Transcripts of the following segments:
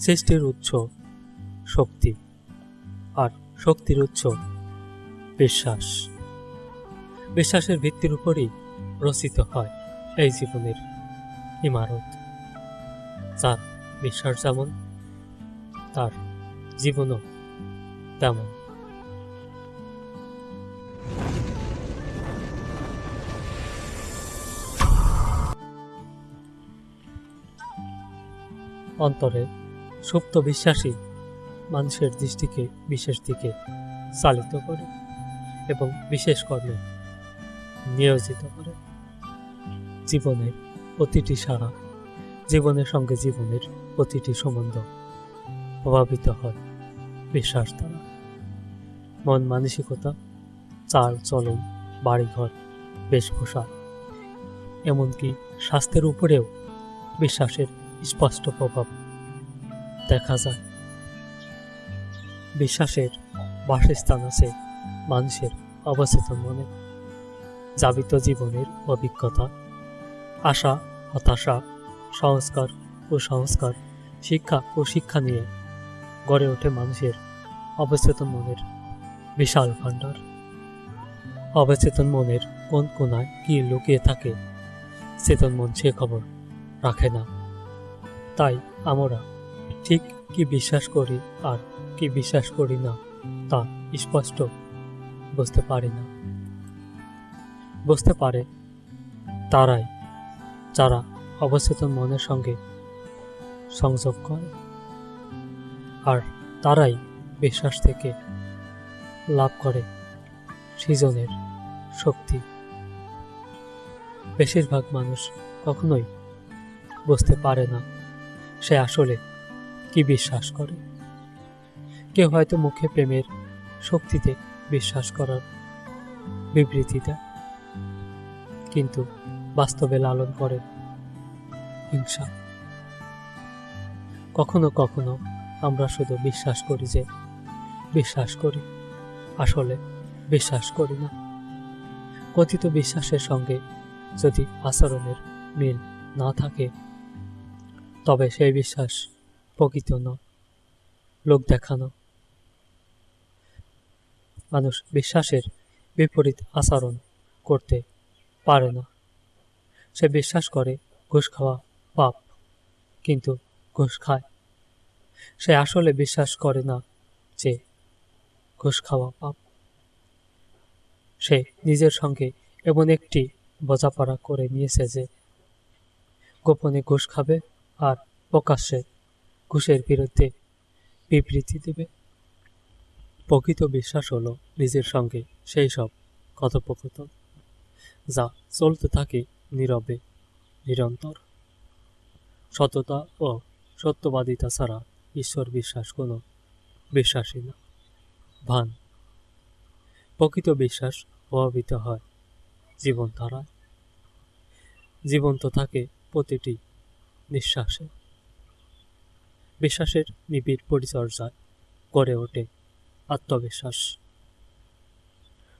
সৃষ্টির উৎস শক্তি আর শক্তির উৎস বিশ্বাস। বিশ্বাসের ভিত্তির উপরই রচিত হয় এই জীবনের ইমারত। যার বিশ্বাস যেমন, তার জীবনও তেমন। অন্তরে সুপ্ত বিশ্বাসই মানুষের দৃষ্টিকে বিশেষ দিকে চালিত করে এবং বিশেষ কর্মে নিয়োজিত করে। জীবনের প্রতিটি সারা জীবনের সঙ্গে জীবনের প্রতিটি সম্বন্ধ প্রভাবিত হয় বিশ্বাস দ্বারা। মন মানসিকতা, চাল, চলন, বাড়িঘর, বেশভূষা, এমনকি স্বাস্থ্যের উপরেও বিশ্বাসের স্পষ্ট প্রভাব দেখা যায়। বিশ্বাসের বাসস্থান আছে মানুষের অবচেতন মনে। যাবিত জীবনের অভিজ্ঞতা, আশা, হতাশা, সংস্কার ও সংস্কার শিক্ষা ও শিক্ষা নিয়ে গড়ে ওঠে মানুষের অবচেতন মনের বিশাল ভাণ্ডার। অবচেতন মনের কোন কোনায় কি লুকিয়ে থাকে চেতন মন সে খবর রাখে না। তাই আমরা ঠিক কি বিশ্বাস করি আর কি বিশ্বাস করি না তা স্পষ্ট। বুঝতে পারি না। বুঝতে পারে তারাই যারা অবচেতন মনের সঙ্গে সংযোগ করে। আর তারাই বিশ্বাস থেকে লাভ করে সৃজনের শক্তি। বেশিরভাগ মানুষ কখনোই বুঝতে পারে না সে আসলে কি বিশ্বাস করে? কেউ হয়তো মুখে প্রেমের শক্তিতে বিশ্বাস করার বিবৃতি দেয় কিন্তু বাস্তবে লালন করে হিংসা। কখনো কখনো আমরা শুধু বিশ্বাস করি যে বিশ্বাস করি, আসলে বিশ্বাস করি না। কথিত বিশ্বাসের সঙ্গে যদি আচরণের মিল না থাকে, তবে সেই বিশ্বাস প্রকৃত নয়, লোক দেখানো। মানুষ বিশ্বাসের বিপরীত আচরণ করতে পারে না। সে বিশ্বাস করে ঘুষ খাওয়া পাপ, কিন্তু ঘুষ খায়। সে আসলে বিশ্বাস করে না যে ঘুষ খাওয়া পাপ। সে নিজের সঙ্গে এমন একটি বোঝাপড়া করে নিয়েছে যে গোপনে ঘুষ খাবে আর প্রকাশ্যে ঘুষের বিরুদ্ধে বিবৃতি দেবে। প্রকৃত বিশ্বাস হলো নিজের সঙ্গে সেই সব কথোপকথন। যা চলতে থাকে নীরবে, নিরন্তর। সততা ও সত্যবাদিতা ছাড়া ঈশ্বর বিশ্বাস কোনো বিশ্বাসী না। ভান। প্রকৃত বিশ্বাস প্রভাবিত হয় জীবনধারায়। জীবন্ত থাকে প্রতিটি নিঃশ্বাসে। বিশ্বাসের নিবিড় পরিচর্যায় গড়ে ওঠে। আত্মবিশ্বাস।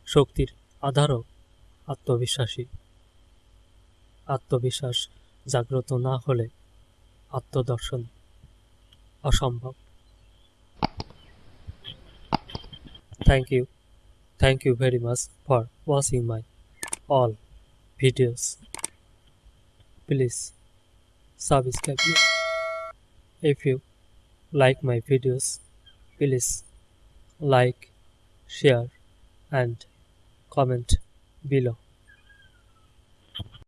শক্তির আধারও আত্মবিশ্বাসী আত্মবিশ্বাস জাগ্রত না হলে আত্মদর্শন অসম্ভব। Thank you thank you very much for watching my all videos please subscribe me if you like my videos please like share and comment below